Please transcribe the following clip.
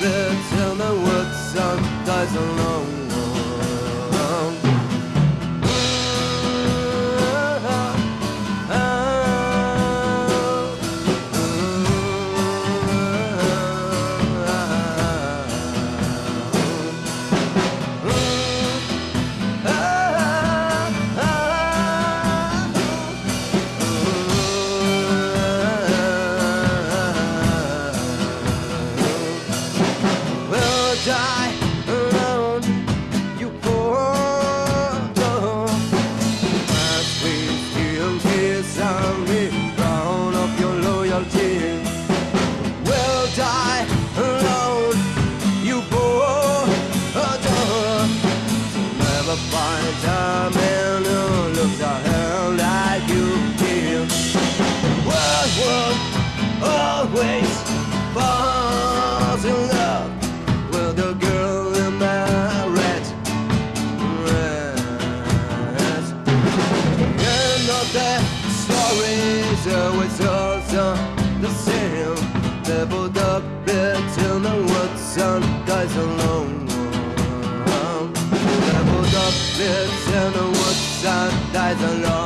still till the woods and dies always falls in love with the girl in my red dress. And all the stories always also the same. Leveled up between the woods and guys alone. Leveled up between the woods and dies alone.